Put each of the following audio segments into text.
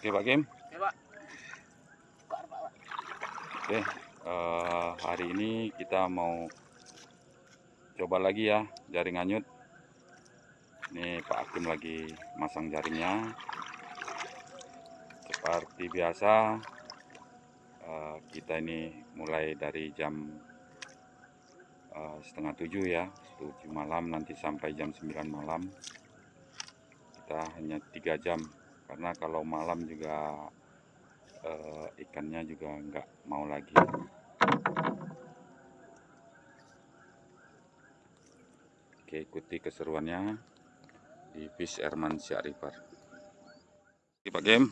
Oke Pak Kim. Oke, Pak. Oke, eh, hari ini kita mau coba lagi ya jaring anyut. Ini Pak Hakim lagi masang jaringnya. Seperti biasa, eh, kita ini mulai dari jam eh, setengah tujuh ya, tujuh malam nanti sampai jam 9 malam. Kita hanya tiga jam karena kalau malam juga eh, ikannya juga nggak mau lagi. Oke, ikuti keseruannya di Fish Airman Siak River. Oke, Pak Game.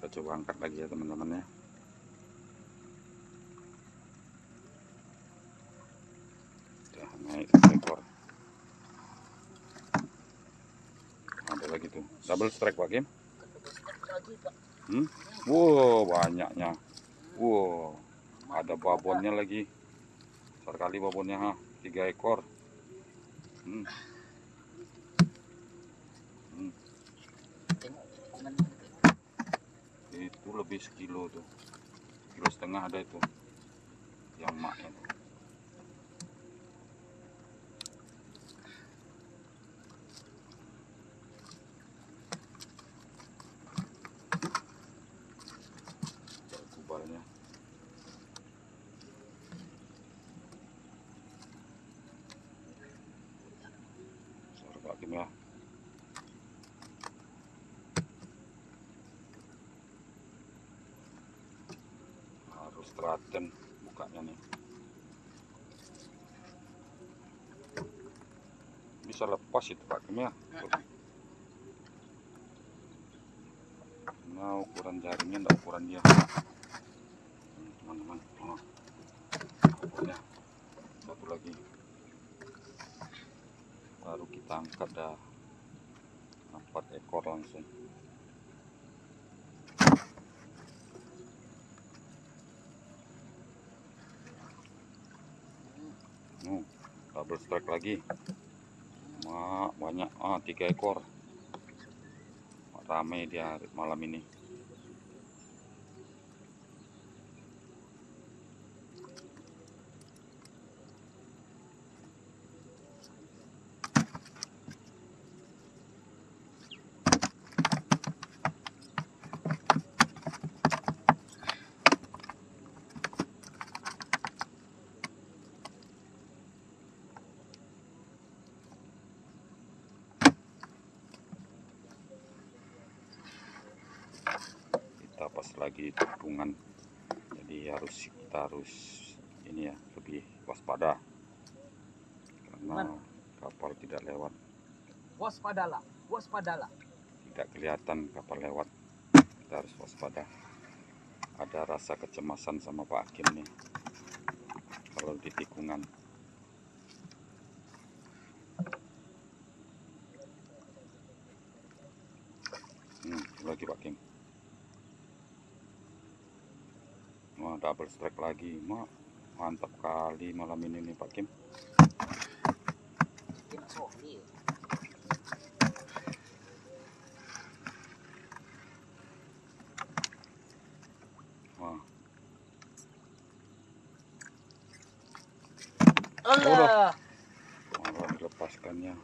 Kita coba angkat lagi ya teman-teman ya. Udah naik ekor. Ada lagi tuh. Double strike Pak Pak. Hmm? Wow, banyaknya. Wow, ada babonnya lagi. Besar kali babonnya, ha. Tiga ekor. Hmm. Hmm. Itu lebih sekilo tuh. Kilo setengah ada itu. Yang maknya tuh. Ada kubalnya. Suara Pak Kim ya. harus telaten bukanya nih bisa lepas itu Pak Kim ya nah ukuran jaringnya enggak ukuran dia teman-teman oh. Babonnya. satu lagi angkat dah empat ekor langsung Hmm, double strike lagi. Wah, banyak. Ah, tiga ekor. Rame dia malam ini. Kita pas lagi tikungan. Jadi harus kita harus ini ya lebih waspada. Karena kapal tidak lewat, Waspadalah, waspadalah. tidak kelihatan kapal lewat. Kita harus waspada. Ada rasa kecemasan sama Pak Hakim nih. Kalau di tikungan. Hmm, lagi Pak Kim. Wah, double strike lagi. Mak, mantap kali malam ini nih Pak Kim. Wah, Allah. malah dilepaskannya.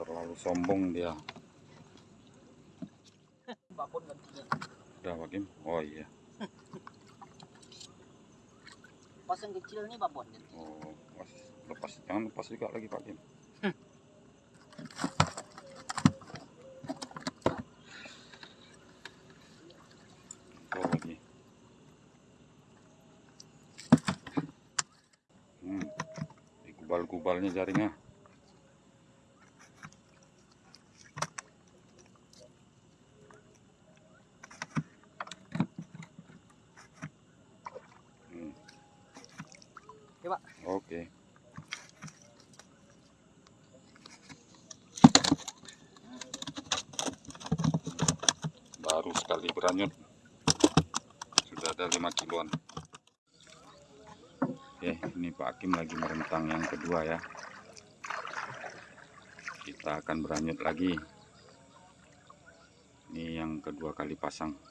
Terlalu sombong dia. Udah Pak Kim. Oh iya. Yang kecil nih babon ganti. Oh, pas lepas. Jangan lepas juga lagi Pak. Oh, lagi. Hmm. Di kubal-kubalnya jaringnya. Hmm. Oke, Pak. Oke. Baru sekali beranyut. Sudah ada 5 kiloan. Oke, ini Pak Hakim lagi merentang yang kedua ya. Kita akan beranyut lagi. Ini yang kedua kali pasang.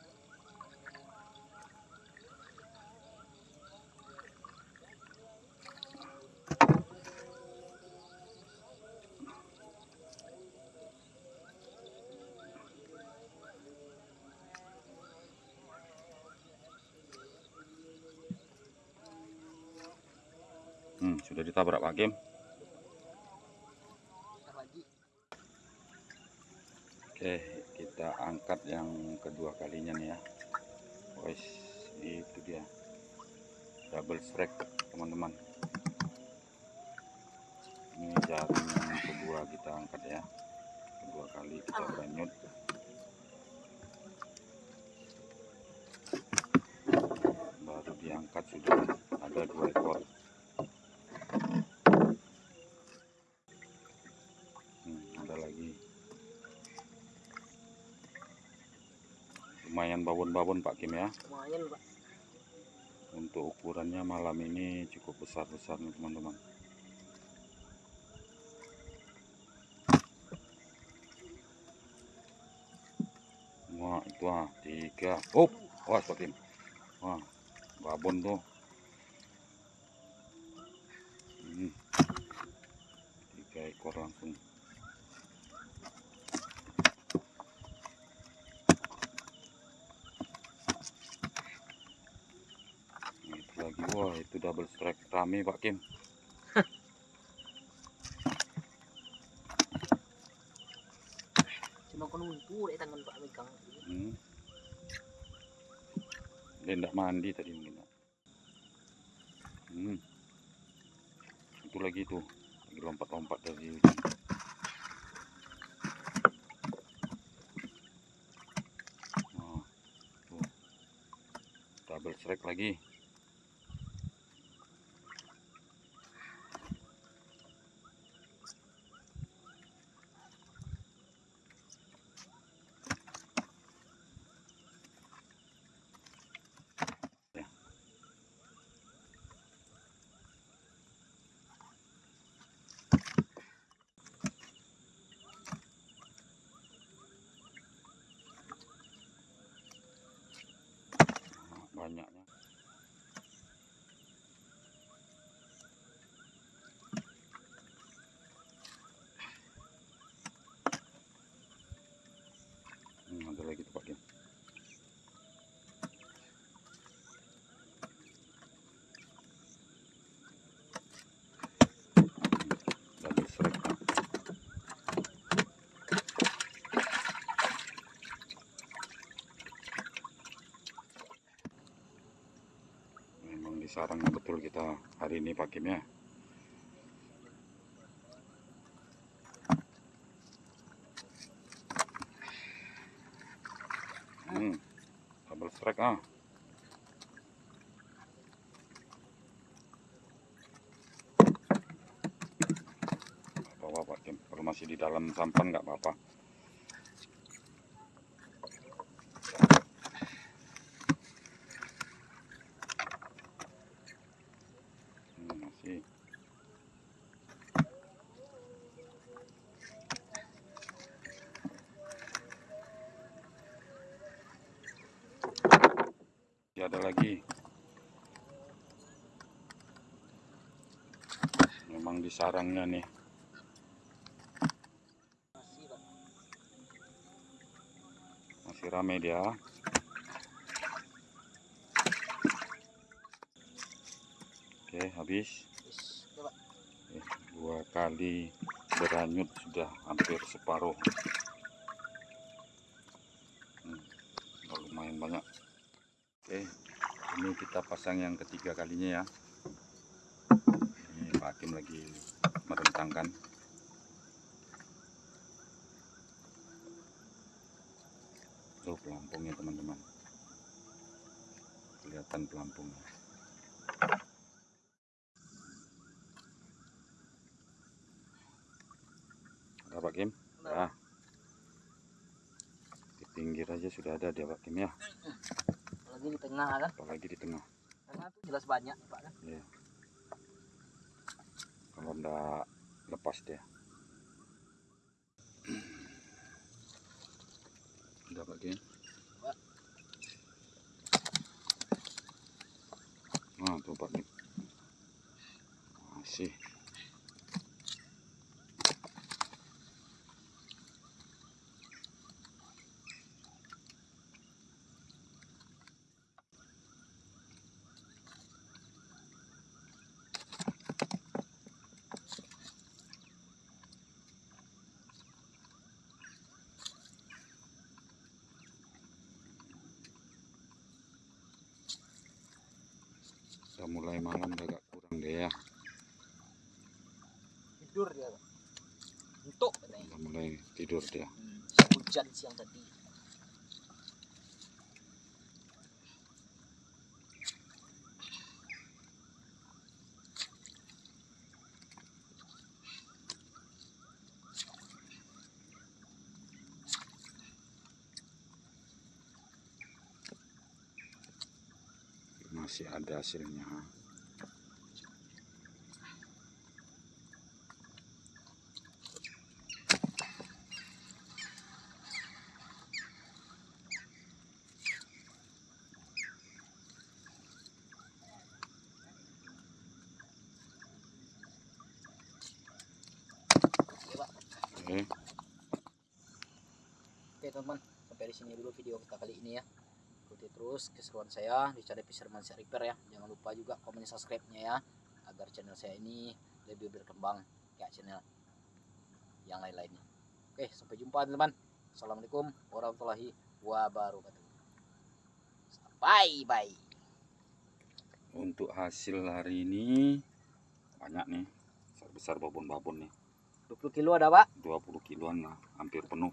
Sudah ditabrak Pak Kim. Oke, kita angkat yang kedua kalinya nih ya. Wes, itu dia. Double strike, teman-teman. Ini jaring yang kedua kita angkat ya. Kedua kali kita beranyut. Baru diangkat sudah ada dua ekor. Lumayan babon-babon Pak Kim ya? Lumayan pak. untuk ukurannya malam ini cukup besar-besar nih teman-teman. Wah itu ah tiga. Oh wah Pak Kim. Wah babon tuh Hmm. tiga ekor langsung Nah, itu lagi wah itu double strike rame Pak Kim Cuma konuntu deh tangan pak megang. hmm. dia ndak mandi tadi mungkin hmm. itu lagi tuh lagi lompat-lompat dari oh, double strike lagi banyaknya hmm, ada lagi tuh Pak Kim double strike Pak. memang di betul kita hari ini Pak Kim ya. Hmm, double strike ah. Nggak apa-apa Pak Kim. Kalau masih di dalam sampan nggak apa-apa Hmm, masih Masih ada lagi. Memang di sarangnya nih. Masih rame dia. Oke habis. Eh, dua kali beranyut sudah hampir separuh hmm, udah lumayan banyak oke ini kita pasang yang ketiga kalinya ya. Ini Pak Hakim lagi merentangkan. Tuh pelampungnya teman-teman. Kelihatan pelampungnya. Ada Pak Kim Nah, ya di pinggir aja sudah ada dia Pak Kim ya Tengah kan. apalagi di tengah Tengah tuh jelas banyak pak kan. ya kalau ndak lepas dia dia Pak. nah tuh pak nih masih udah mulai malam agak kurang deh ya Tidur dia. Untuk udah mulai tidur dia Hmm, hujan siang tadi. Masih ada hasilnya Oke, teman-teman. Sampai di sini dulu video kita kali ini ya. Ikuti terus keseruan saya di channel Fisherman Sea Repair ya. Jangan lupa juga komen subscribe-nya ya agar channel saya ini lebih berkembang kayak channel yang lain-lainnya. Oke, sampai jumpa teman-teman. Assalamualaikum warahmatullahi wabarakatuh. Bye bye. untuk hasil hari ini banyak nih besar besar babon babon nih 20 kilo ada, Pak? 20 kiloan lah hampir penuh